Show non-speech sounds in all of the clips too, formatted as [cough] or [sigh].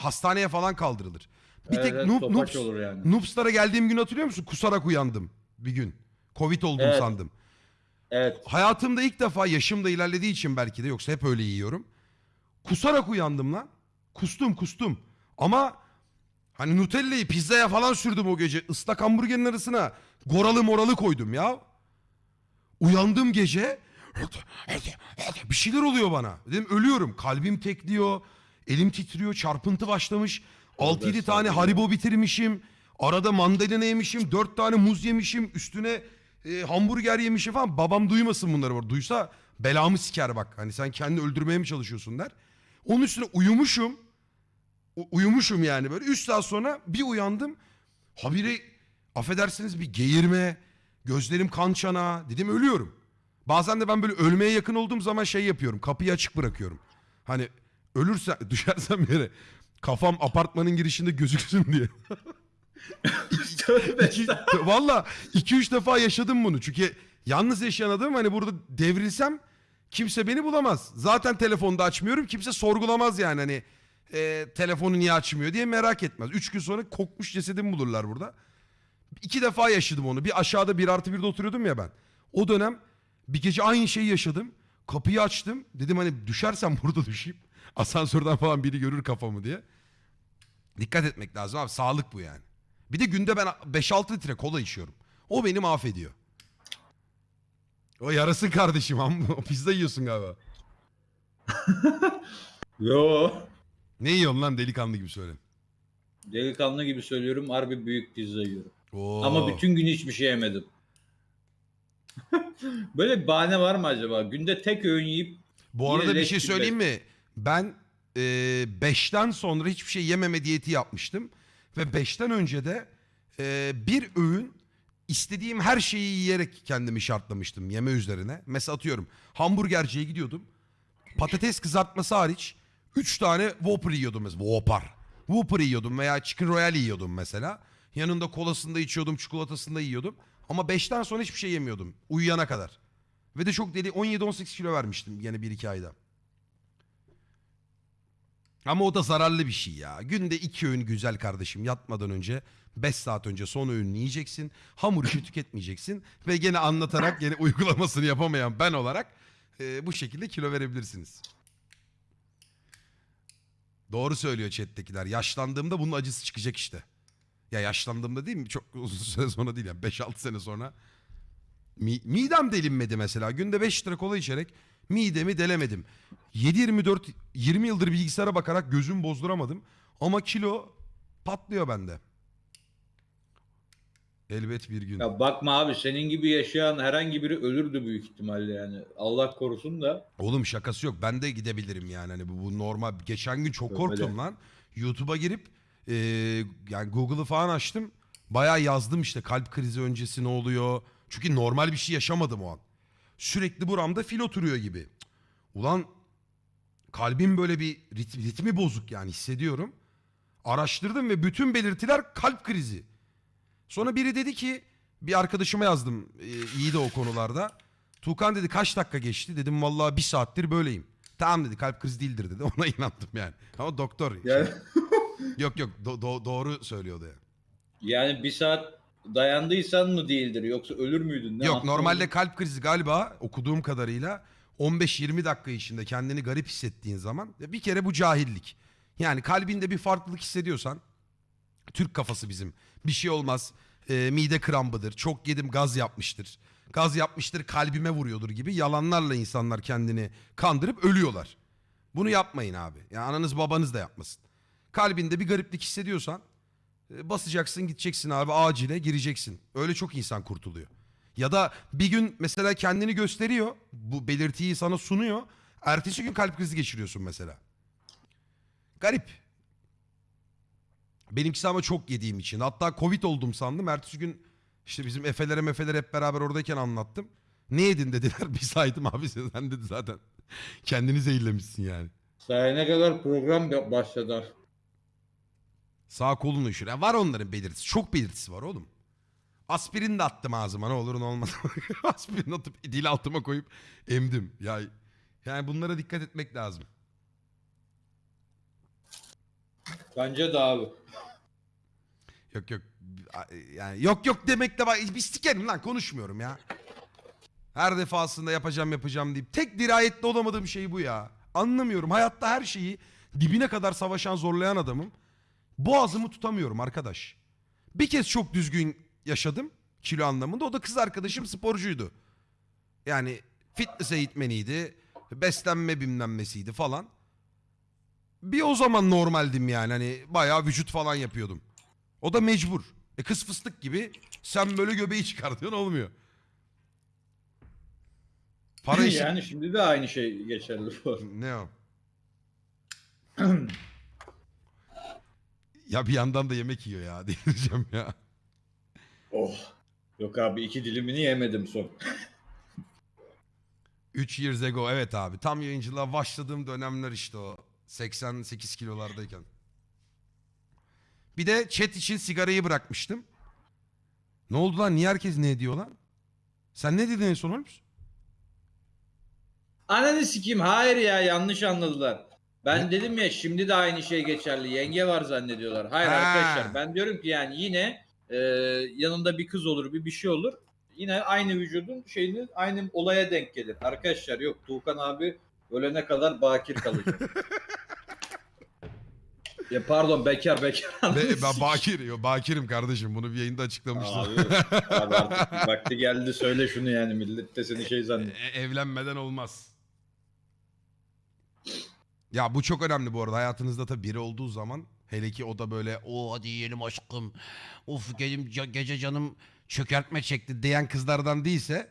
hastaneye falan kaldırılır. Bir tek evet, Noob, Noobs- olur yani. Noobs'lara geldiğim gün hatırlıyor musun? Kusarak uyandım bir gün. Covid oldum Evet. sandım. Evet. Hayatımda ilk defa yaşım da ilerlediği için belki de yoksa hep öyle yiyorum. Kusarak uyandım lan. Kustum kustum. Ama hani Nutella'yı pizzaya falan sürdüm o gece. Islak hamburgerin arasına goralı moralı koydum ya. Uyandım gece. Bir şeyler oluyor bana. Dedim ölüyorum. Kalbim tekliyor. Elim titriyor. Çarpıntı başlamış. 6-7 tane haribo bitirmişim. Arada mandalina yemişim. 4 tane muz yemişim. Üstüne e, hamburger yemişim falan. Babam duymasın bunları. var. Duysa belamı siker bak. Hani sen kendini öldürmeye mi çalışıyorsun der. Onun üstüne uyumuşum. U- uyumuşum yani böyle. 3 saat sonra bir uyandım. Habire affedersiniz bir geğirme. Gözlerim kan çanağı. Dedim ölüyorum. Bazen de ben böyle ölmeye yakın olduğum zaman şey yapıyorum. Kapıyı açık bırakıyorum. Hani ölürsen [laughs] düşersem yere kafam apartmanın girişinde gözüksün diye. [laughs] İki- [laughs] Valla 2-3 defa yaşadım bunu. Çünkü yalnız yaşayan adam hani burada devrilsem kimse beni bulamaz. Zaten telefonda açmıyorum. Kimse sorgulamaz yani hani e, telefonu niye açmıyor diye merak etmez. 3 gün sonra kokmuş cesedimi bulurlar burada. İki defa yaşadım onu. Bir aşağıda bir artı birde oturuyordum ya ben. O dönem bir gece aynı şeyi yaşadım. Kapıyı açtım. Dedim hani düşersem burada düşeyim. Asansörden falan biri görür kafamı diye. Dikkat etmek lazım abi. Sağlık bu yani. Bir de günde ben 5-6 litre kola içiyorum. O beni mahvediyor. O yarasın kardeşim. [laughs] amma. Pizza yiyorsun galiba. [laughs] Yo. Ne yiyorsun lan delikanlı gibi söyle. Delikanlı gibi söylüyorum harbi büyük pizza yiyorum. Oo. Ama bütün gün hiçbir şey yemedim. [laughs] Böyle bir bahane var mı acaba? Günde tek öğün yiyip Bu Yine arada bir leş şey gibi söyleyeyim mi? Ben 5'ten sonra hiçbir şey yememe diyeti yapmıştım. Ve 5'ten önce de e, bir öğün istediğim her şeyi yiyerek kendimi şartlamıştım yeme üzerine. Mesela atıyorum hamburgerciye gidiyordum. Patates kızartması hariç 3 tane Whopper yiyordum mesela. Whopper. Whopper yiyordum veya Chicken Royale yiyordum mesela. Yanında kolasını da içiyordum, çikolatasını da yiyordum. Ama 5'ten sonra hiçbir şey yemiyordum. Uyuyana kadar. Ve de çok deli 17-18 kilo vermiştim yine 1-2 ayda. Ama o da zararlı bir şey ya. Günde iki öğün güzel kardeşim yatmadan önce 5 saat önce son öğününü yiyeceksin. Hamur işi tüketmeyeceksin. Ve gene anlatarak gene [laughs] uygulamasını yapamayan ben olarak e, bu şekilde kilo verebilirsiniz. Doğru söylüyor chat'tekiler. Yaşlandığımda bunun acısı çıkacak işte. Ya yaşlandığımda değil mi? Çok [laughs] uzun süre sonra değil yani. 5-6 sene sonra. Mi- midem delinmedi mesela. Günde 5 litre kola içerek midemi delemedim. 7-24 20 yıldır bilgisayara bakarak gözüm bozduramadım. Ama kilo patlıyor bende. Elbet bir gün. ya bakma abi senin gibi yaşayan herhangi biri ölürdü büyük ihtimalle yani. Allah korusun da. Oğlum şakası yok. Ben de gidebilirim yani. Hani bu, bu normal. Geçen gün çok Öyle. korktum lan. YouTube'a girip e, yani Google'ı falan açtım. Bayağı yazdım işte kalp krizi öncesi ne oluyor. Çünkü normal bir şey yaşamadım o an. Sürekli buramda fil oturuyor gibi. Ulan kalbim böyle bir rit- ritmi bozuk yani hissediyorum. Araştırdım ve bütün belirtiler kalp krizi. Sonra biri dedi ki bir arkadaşıma yazdım e, iyi de o konularda. Tuğkan dedi kaç dakika geçti? Dedim vallahi bir saattir böyleyim. Tamam dedi kalp krizi değildir dedi. [laughs] Ona inandım yani. Ama doktor. Yani, Yok yok do- do- doğru söylüyordu yani. yani bir saat dayandıysan mı değildir yoksa ölür müydün? Ne yok yaptın normalde kalp krizi galiba okuduğum kadarıyla 15-20 dakika içinde kendini garip hissettiğin zaman bir kere bu cahillik. Yani kalbinde bir farklılık hissediyorsan Türk kafası bizim. Bir şey olmaz. e, mide krambıdır. Çok yedim gaz yapmıştır. Gaz yapmıştır kalbime vuruyordur gibi yalanlarla insanlar kendini kandırıp ölüyorlar. Bunu yapmayın abi. Yani ananız babanız da yapmasın. Kalbinde bir gariplik hissediyorsan basacaksın gideceksin abi acile gireceksin. Öyle çok insan kurtuluyor. Ya da bir gün mesela kendini gösteriyor. Bu belirtiyi sana sunuyor. Ertesi gün kalp krizi geçiriyorsun mesela. Garip. Benimkisi ama çok yediğim için. Hatta Covid oldum sandım. Ertesi gün işte bizim Efe'lere mefeler hep beraber oradayken anlattım. Ne yedin dediler. [laughs] Bir saydım abi sen dedi zaten. Kendini zehirlemişsin yani. Sayene kadar program ba- başladı. Sağ kolunu üşür. Ya var onların belirtisi. Çok belirtisi var oğlum. Aspirin de attım ağzıma ne olur ne olmaz. [laughs] Aspirin atıp dil altıma koyup emdim. Ya yani bunlara dikkat etmek lazım. Bence de abi. Yok yok. Yani yok yok demekle bak bir sikerim lan konuşmuyorum ya. Her defasında yapacağım yapacağım deyip tek dirayetli olamadığım şey bu ya. Anlamıyorum. Hayatta her şeyi dibine kadar savaşan zorlayan adamım. Boğazımı tutamıyorum arkadaş. Bir kez çok düzgün yaşadım kilo anlamında. O da kız arkadaşım sporcuydu. Yani fitness eğitmeniydi. Beslenme bilmemesiydi falan. Bir o zaman normaldim yani. Hani bayağı vücut falan yapıyordum. O da mecbur. E kız fıstık gibi sen böyle göbeği çıkartıyorsun olmuyor. Para [laughs] işi... yani şimdi de aynı şey geçerli bu. Ne o? [clears throat] ya bir yandan da yemek yiyor ya [laughs] diyeceğim ya. Oh. Yok abi iki dilimini yemedim son. 3 years ago evet abi. Tam yayıncılığa başladığım dönemler işte o. 88 kilolardayken. Bir de chat için sigarayı bırakmıştım. Ne oldu lan? Niye herkes ne ediyor lan? Sen ne dedin en son Holmes? Ananı sikeyim hayır ya yanlış anladılar. Ben dedim ya şimdi de aynı şey geçerli. Yenge var zannediyorlar. Hayır Ha. arkadaşlar ben diyorum ki yani yine e, yanında bir kız olur bir bir şey olur. Yine aynı vücudun şeyini aynı olaya denk gelir. Arkadaşlar yok Tuğkan abi ölene kadar bakir kalacak. [laughs] ya pardon bekar bekar. Be- ben. Bakir. Yo, Bakir'im kardeşim. Bunu bir yayında açıklamıştım. Abi, abi artık vakti geldi söyle şunu yani millet de seni şey [laughs] zannediyor. E- evlenmeden olmaz. Ya bu çok önemli bu arada. Hayatınızda tabii biri olduğu zaman hele ki o da böyle o hadi yiyelim aşkım. Of gelim ca- gece canım çökertme çekti diyen kızlardan değilse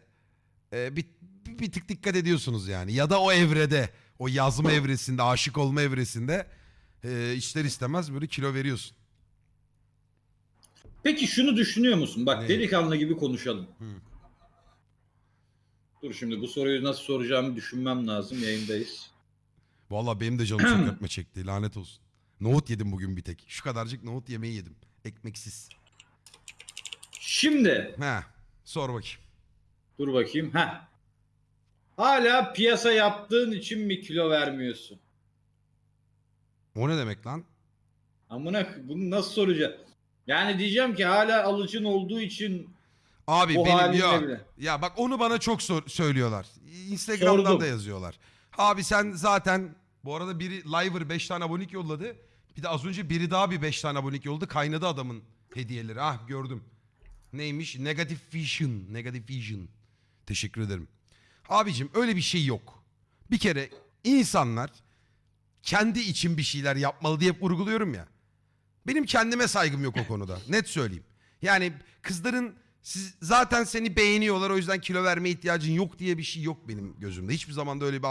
e, bir, bir, bir tık dikkat ediyorsunuz yani. Ya da o evrede o yazma evresinde aşık olma evresinde e, ister istemez böyle kilo veriyorsun. Peki şunu düşünüyor musun? Bak Ne? delikanlı gibi konuşalım. Hı. Dur şimdi bu soruyu nasıl soracağımı düşünmem lazım. Yayındayız. Vallahi benim de canım çökertme [clears throat] çekti lanet olsun. Nohut yedim bugün bir tek. Şu kadarcık nohut yemeği yedim. Ekmeksiz. Şimdi He. Sor bakayım. dur bakayım. Ha. Hala piyasa yaptığın için mi kilo vermiyorsun? O ne demek lan? Amına bunu nasıl soracağım? Yani diyeceğim ki hala alıcın olduğu için Abi O benim halinle ya. bile. Ya bak onu bana çok sor- söylüyorlar. Instagram'dan Sordum. da yazıyorlar. Abi sen zaten bu arada biri Liver 5 tane abonelik yolladı. Bir de az önce biri daha bir 5 tane abonelik yolladı. Kaynadı adamın hediyeleri. Ah gördüm. Neymiş? Negative Vision. Negative Vision. Teşekkür ederim. Abicim öyle bir şey yok. Bir kere insanlar kendi için bir şeyler yapmalı diye vurguluyorum ya. Benim kendime saygım yok o konuda. [laughs] Net söyleyeyim. Yani kızların siz zaten seni beğeniyorlar o yüzden kilo verme ihtiyacın yok diye bir şey yok benim gözümde. Hiçbir zaman da öyle bir